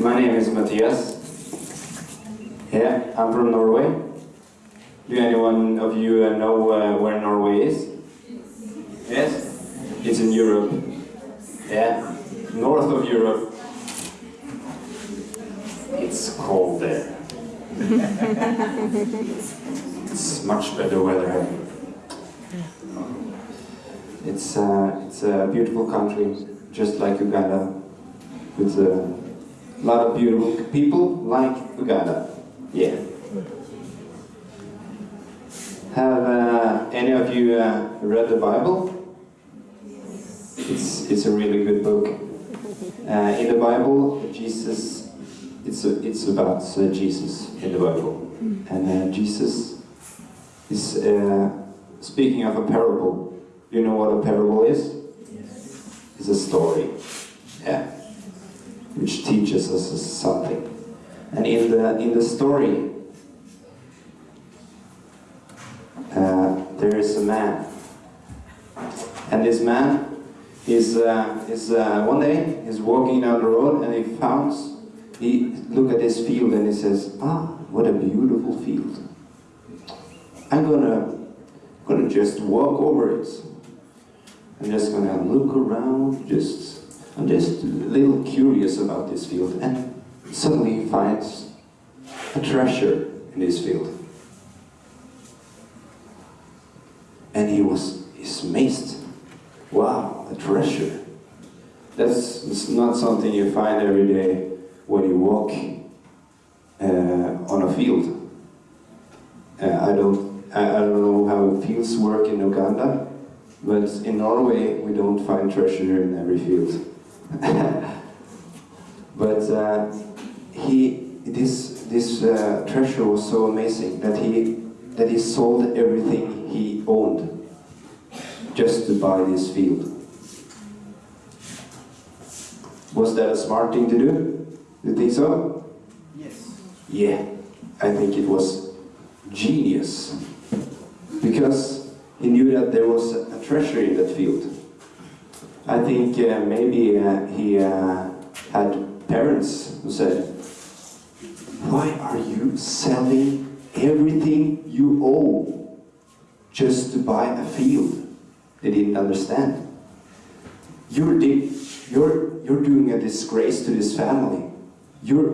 My name is Matthias. Yeah, I'm from Norway. Do anyone of you uh, know uh, where Norway is? Yes? It's in Europe. Yeah, north of Europe. It's cold there. it's much better weather. It's, uh, it's a beautiful country, just like Uganda, with a lot of beautiful people like Uganda. Yeah. Have uh, any of you uh, read the Bible? It's, it's a really good book. Uh, in the Bible, Jesus, it's, a, it's about uh, Jesus in the Bible. And uh, Jesus is uh, speaking of a parable. You know what a parable is? It's a story. Which teaches us something. And in the, in the story, uh, there is a man. And this man is, uh, is uh, one day, he's walking down the road and he finds, he look at this field and he says, ah, what a beautiful field. I'm gonna, gonna just walk over it. I'm just gonna look around, just, I'm just a little curious about this field. And suddenly finds a treasure in this field. And he was amazed. Wow, a treasure. That's not something you find every day when you walk uh, on a field. Uh, I don't I, I don't know how fields work in Uganda, but in Norway we don't find treasure in every field. but uh, he this this uh, treasure was so amazing that he that he sold everything he owned just to buy this field. Was that a smart thing to do? You think so? Yes. Yeah, I think it was genius. Because he knew that there was a treasure in that field. I think uh, maybe uh, he uh, had parents who said, Why are you selling everything you own just to buy a field? They didn't understand. You're, you're, you're doing a disgrace to this family. You're,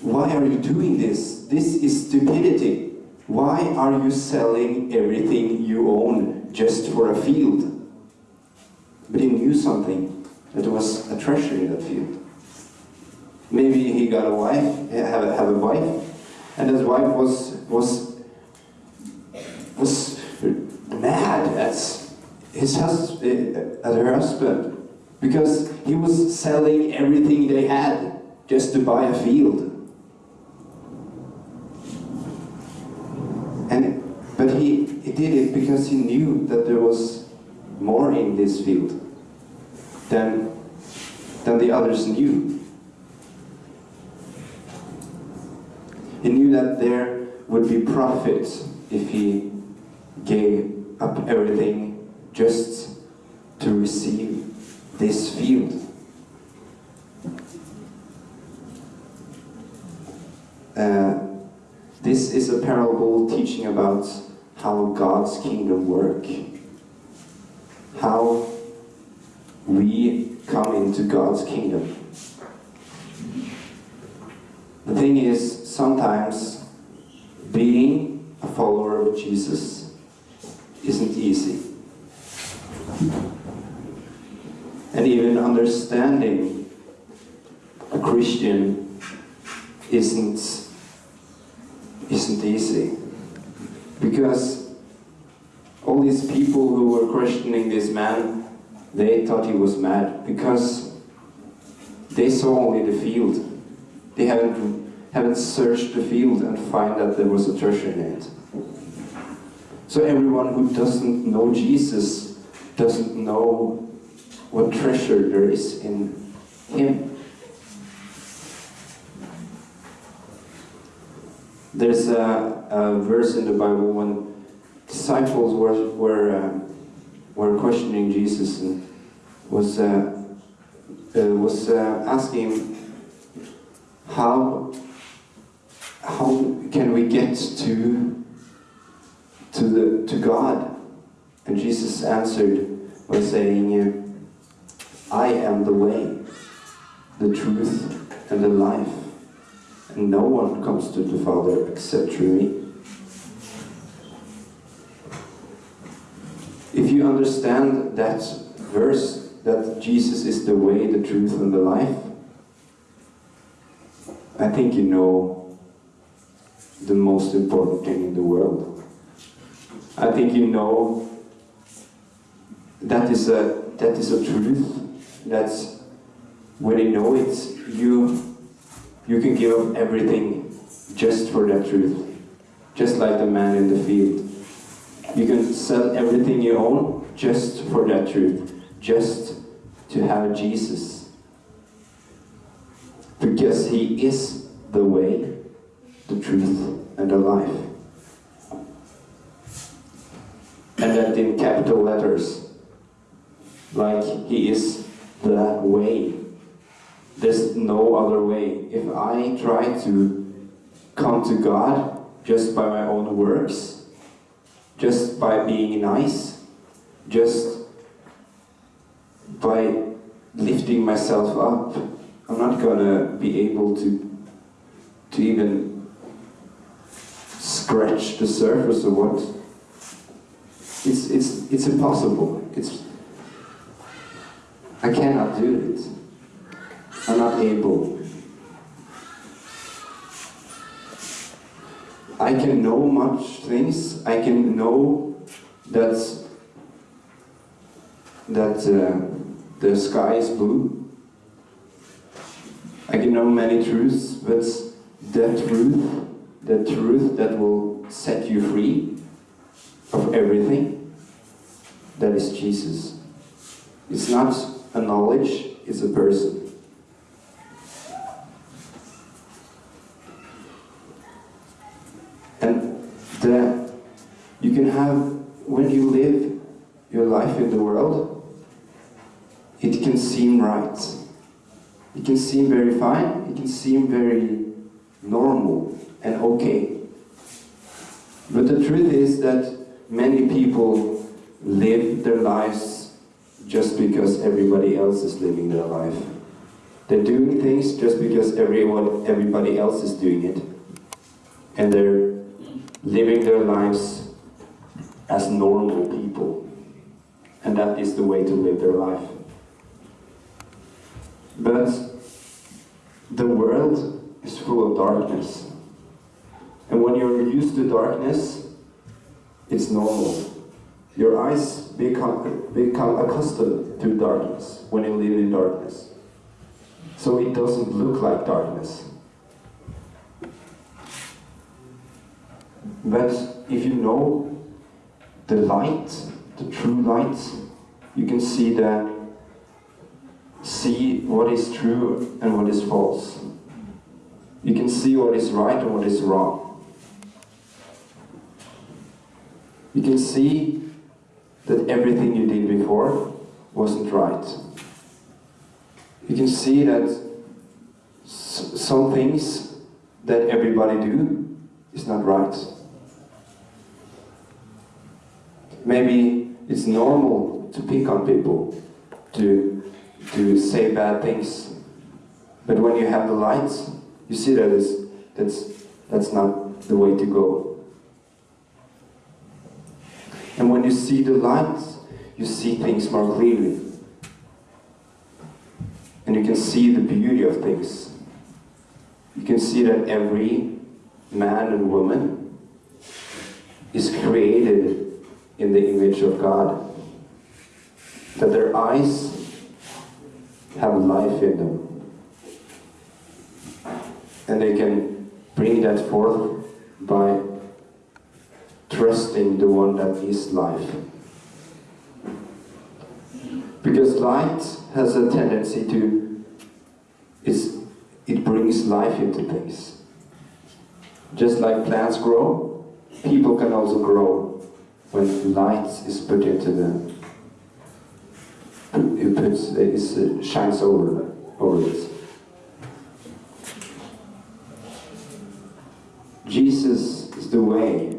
why are you doing this? This is stupidity. Why are you selling everything you own just for a field? But he knew something, that was a treasure in that field. Maybe he got a wife, have a, have a wife, and his wife was was was mad at his hus- at her husband because he was selling everything they had just to buy a field. And but he, he did it because he knew that there was more in this field than than the others knew. He knew that there would be profit if he gave up everything just to receive this field. Uh, this is a parable teaching about how God's kingdom work, how we come into God's kingdom. The thing is, sometimes being a follower of Jesus isn't easy. And even understanding a Christian isn't isn't easy. Because all these people who were questioning this man, they thought he was mad because they saw only the field. They haven't haven't searched the field and find that there was a treasure in it. So everyone who doesn't know Jesus doesn't know what treasure there is in him. There's a, a verse in the Bible when disciples were were uh, were questioning Jesus and was uh, uh, was uh, asking how how can we get to to the to God? And Jesus answered by saying, I am the way, the truth, and the life, and no one comes to the Father except through me. If you understand that verse, that Jesus is the way, the truth, and the life, I think you know the most important thing in the world. I think you know that is a that is a truth. that when you know it, you you can give up everything just for that truth. Just like the man in the field. You can sell everything you own just for that truth. Just to have Jesus. Because he is the way, the truth, and the life. And that in capital letters. Like he is the way. There's no other way. If I try to come to God just by my own works, just by being nice, just by lifting myself up, I'm not gonna be able to to even scratch the surface of what it's it's it's impossible. It's I cannot do it. I'm not able. I can know much things. I can know that that uh, the sky is blue. I can know many truths, but that truth, the truth that will set you free of everything, that is Jesus. It's not a knowledge, it's a person. And the, you can have, when you live your life in the world, it can seem right. It can seem very fine, it can seem very normal and okay. But the truth is that many people live their lives just because everybody else is living their life. They're doing things just because everyone, everybody else is doing it. And they're living their lives as normal people. And that is the way to live their life. But the world is full of darkness. And when you're used to darkness, it's normal. Your eyes become, become accustomed to darkness when you live in darkness. So it doesn't look like darkness. But if you know the light, the true light, you can see the see what is true and what is false. You can see what is right and what is wrong. You can see that everything you did before wasn't right. You can see that some things that everybody do is not right. Maybe it's normal to pick on people, to to say bad things. But when you have the lights, you see that is, that's, that's not the way to go. And when you see the lights, you see things more clearly. And you can see the beauty of things. You can see that every man and woman is created in the image of God. That their eyes have life in them. And they can bring that forth by trusting the one that is life. Because light has a tendency to, it's, it brings life into things. Just like plants grow, people can also grow when light is put into them it puts, it shines over, over it. Jesus is the way,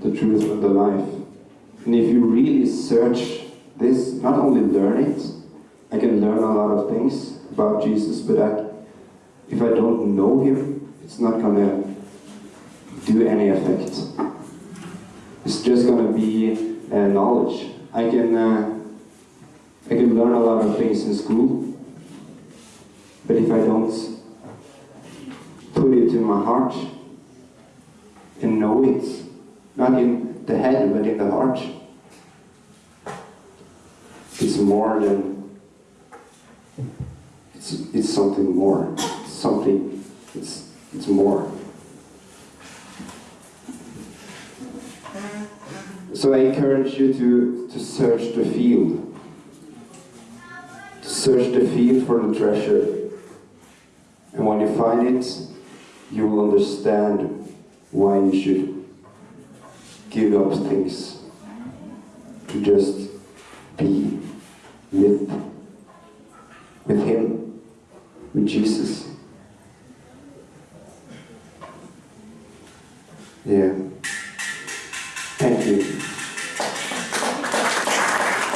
the truth, and the life. And if you really search this, not only learn it, I can learn a lot of things about Jesus, but I, if I don't know Him, it's not gonna do any effect. It's just gonna be uh, knowledge. I can uh, I can learn a lot of things in school, but if I don't put it in my heart and know it, not in the head but in the heart, it's more than it's it's something more. It's something it's it's more. So I encourage you to, to search the field. Search the field for the treasure. And when you find it, you will understand why you should give up things to just be with, with Him, with Jesus. Yeah.